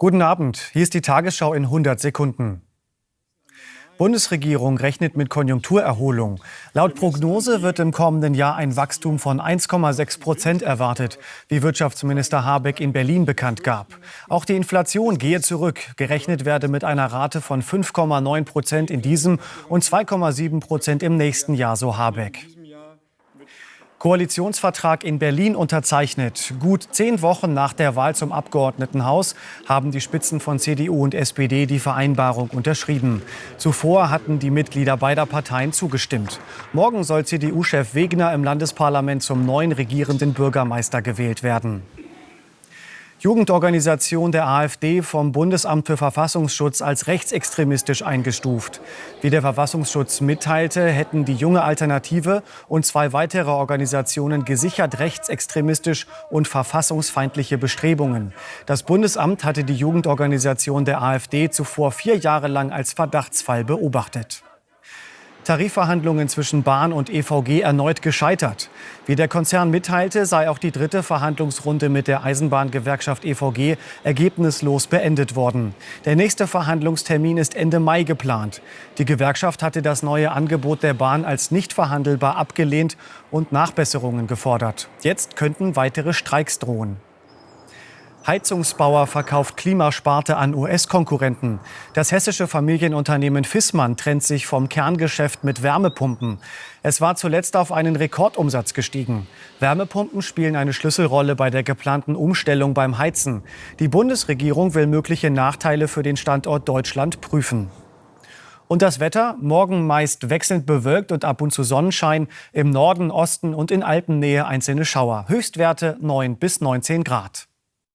Guten Abend, hier ist die Tagesschau in 100 Sekunden. Bundesregierung rechnet mit Konjunkturerholung. Laut Prognose wird im kommenden Jahr ein Wachstum von 1,6 Prozent erwartet, wie Wirtschaftsminister Habeck in Berlin bekannt gab. Auch die Inflation gehe zurück. Gerechnet werde mit einer Rate von 5,9 Prozent in diesem und 2,7 Prozent im nächsten Jahr, so Habeck. Koalitionsvertrag in Berlin unterzeichnet. Gut zehn Wochen nach der Wahl zum Abgeordnetenhaus haben die Spitzen von CDU und SPD die Vereinbarung unterschrieben. Zuvor hatten die Mitglieder beider Parteien zugestimmt. Morgen soll CDU-Chef Wegner im Landesparlament zum neuen regierenden Bürgermeister gewählt werden. Jugendorganisation der AfD vom Bundesamt für Verfassungsschutz als rechtsextremistisch eingestuft. Wie der Verfassungsschutz mitteilte, hätten die junge Alternative und zwei weitere Organisationen gesichert rechtsextremistisch und verfassungsfeindliche Bestrebungen. Das Bundesamt hatte die Jugendorganisation der AfD zuvor vier Jahre lang als Verdachtsfall beobachtet. Tarifverhandlungen zwischen Bahn und EVG erneut gescheitert. Wie der Konzern mitteilte, sei auch die dritte Verhandlungsrunde mit der Eisenbahngewerkschaft EVG ergebnislos beendet worden. Der nächste Verhandlungstermin ist Ende Mai geplant. Die Gewerkschaft hatte das neue Angebot der Bahn als nicht verhandelbar abgelehnt und Nachbesserungen gefordert. Jetzt könnten weitere Streiks drohen. Heizungsbauer verkauft Klimasparte an US-Konkurrenten. Das hessische Familienunternehmen Fissmann trennt sich vom Kerngeschäft mit Wärmepumpen. Es war zuletzt auf einen Rekordumsatz gestiegen. Wärmepumpen spielen eine Schlüsselrolle bei der geplanten Umstellung beim Heizen. Die Bundesregierung will mögliche Nachteile für den Standort Deutschland prüfen. Und das Wetter? Morgen meist wechselnd bewölkt und ab und zu Sonnenschein. Im Norden, Osten und in Alpennähe einzelne Schauer. Höchstwerte 9 bis 19 Grad.